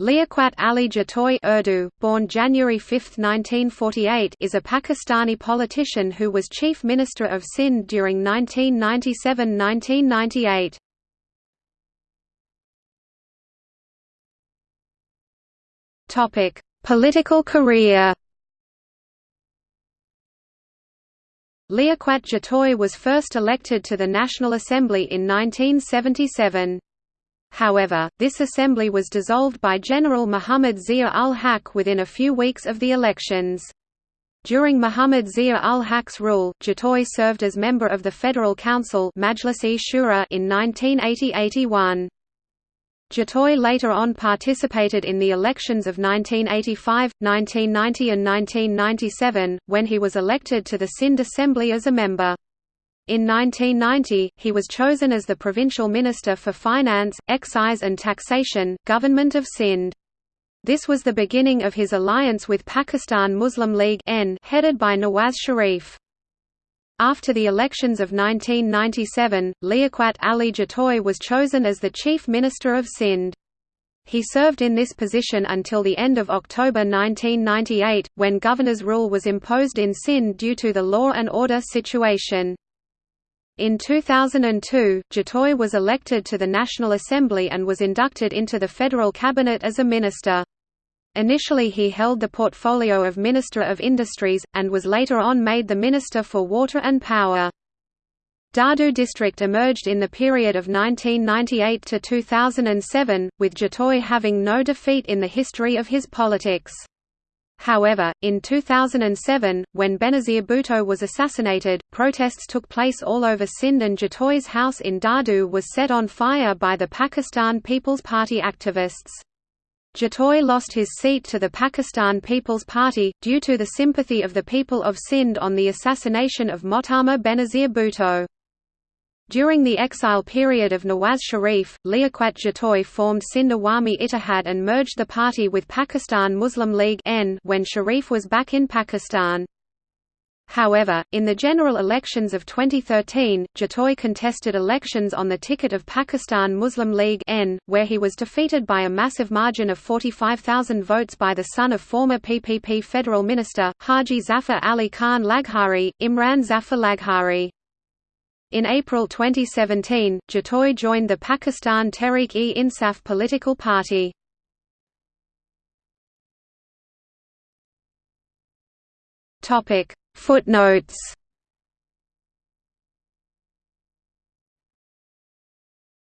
Liaquat Ali Jatoi Urdu, born January 5, 1948 is a Pakistani politician who was Chief Minister of Sindh during 1997–1998. Topic: Political career Liaquat Jatoi was first elected to the National Assembly in 1977. However, this assembly was dissolved by General Muhammad Zia-ul-Haq within a few weeks of the elections. During Muhammad Zia-ul-Haq's rule, Jatoi served as member of the Federal Council Shura in 1980–81. Jatoi later on participated in the elections of 1985, 1990 and 1997, when he was elected to the Sindh Assembly as a member. In 1990, he was chosen as the Provincial Minister for Finance, Excise and Taxation, Government of Sindh. This was the beginning of his alliance with Pakistan Muslim League N headed by Nawaz Sharif. After the elections of 1997, Liaquat Ali Jatoi was chosen as the Chief Minister of Sindh. He served in this position until the end of October 1998, when governor's rule was imposed in Sindh due to the law and order situation. In 2002, Jatoi was elected to the National Assembly and was inducted into the federal cabinet as a minister. Initially he held the portfolio of Minister of Industries, and was later on made the Minister for Water and Power. Dadu district emerged in the period of 1998 to 2007, with Jatoi having no defeat in the history of his politics. However, in 2007, when Benazir Bhutto was assassinated, protests took place all over Sindh and Jatoi's house in Dadu was set on fire by the Pakistan People's Party activists. Jatoi lost his seat to the Pakistan People's Party, due to the sympathy of the people of Sindh on the assassination of Mohtarma Benazir Bhutto. During the exile period of Nawaz Sharif, Liaquat Jatoi formed Sindh Awami Ittihad and merged the party with Pakistan Muslim League when Sharif was back in Pakistan. However, in the general elections of 2013, Jatoi contested elections on the ticket of Pakistan Muslim League N, where he was defeated by a massive margin of 45,000 votes by the son of former PPP federal minister, Haji Zafar Ali Khan Laghari, Imran Zafar Laghari. In April 2017, Jatoi joined the Pakistan Tehreek-e-Insaf political party. Footnotes